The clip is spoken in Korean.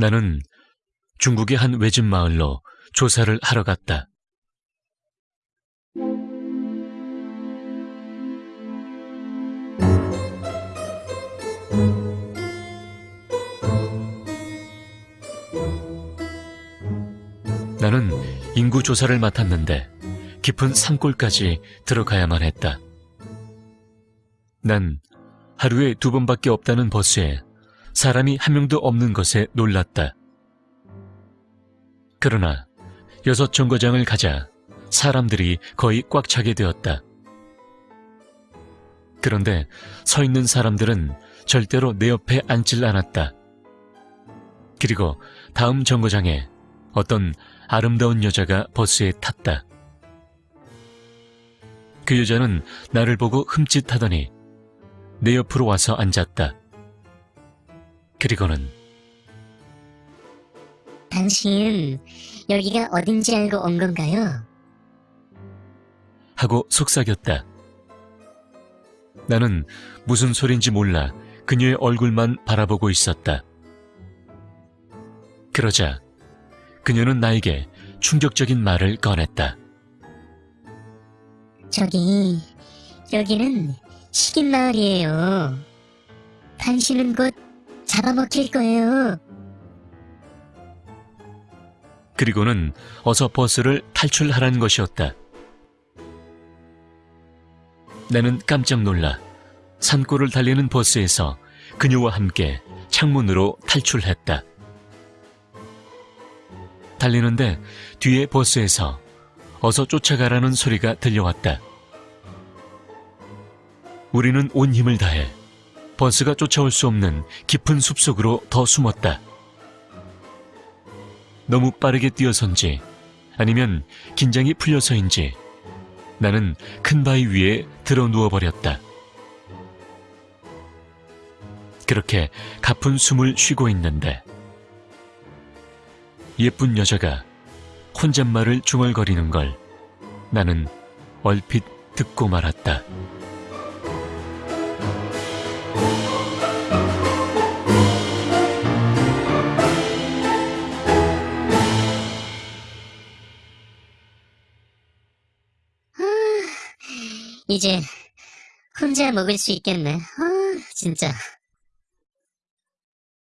나는 중국의 한 외진 마을로 조사를 하러 갔다. 나는 인구 조사를 맡았는데 깊은 산골까지 들어가야만 했다. 난 하루에 두 번밖에 없다는 버스에 사람이 한 명도 없는 것에 놀랐다. 그러나 여섯 정거장을 가자 사람들이 거의 꽉 차게 되었다. 그런데 서 있는 사람들은 절대로 내 옆에 앉질 않았다. 그리고 다음 정거장에 어떤 아름다운 여자가 버스에 탔다. 그 여자는 나를 보고 흠칫하더니 내 옆으로 와서 앉았다. 그리고는 당신 여기가 어딘지 알고 온 건가요? 하고 속삭였다. 나는 무슨 소린지 몰라 그녀의 얼굴만 바라보고 있었다. 그러자 그녀는 나에게 충격적인 말을 꺼냈다. 저기 여기는 식인 마을이에요. 당신은 곧 잡아먹힐 거예요. 그리고는 어서 버스를 탈출하라는 것이었다. 나는 깜짝 놀라 산골을 달리는 버스에서 그녀와 함께 창문으로 탈출했다. 달리는데 뒤에 버스에서 어서 쫓아가라는 소리가 들려왔다. 우리는 온 힘을 다해 버스가 쫓아올 수 없는 깊은 숲속으로 더 숨었다. 너무 빠르게 뛰어선지 아니면 긴장이 풀려서인지 나는 큰 바위 위에 들어 누워버렸다. 그렇게 가쁜 숨을 쉬고 있는데 예쁜 여자가 혼잣말을 중얼거리는 걸 나는 얼핏 듣고 말았다. 이제 혼자 먹을 수 있겠네. 아, 진짜.